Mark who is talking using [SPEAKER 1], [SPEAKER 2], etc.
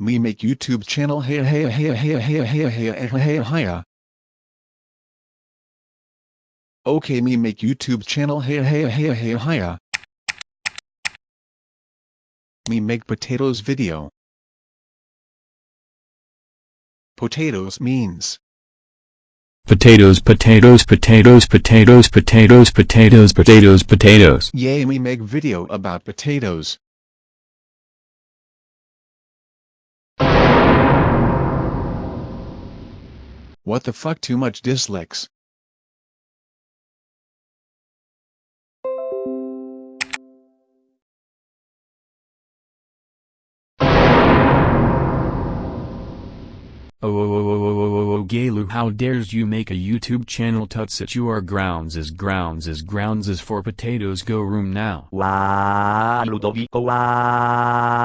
[SPEAKER 1] Me make YouTube channel hey hey hey hey hey hey hey hey hey Okay me make YouTube channel hey hey hey hey hey Me make potatoes video. Potatoes means
[SPEAKER 2] Potatoes, potatoes, potatoes, potatoes, potatoes, potatoes, potatoes, potatoes.
[SPEAKER 1] Yay me make video about potatoes. What the fuck too much dislikes.
[SPEAKER 2] Oh, oh, oh, oh, oh, oh, oh, oh, Galu, how dares you make a YouTube channel tuts it you are grounds is grounds is grounds is for potatoes go room now.
[SPEAKER 3] Wow, Ludovico, wow.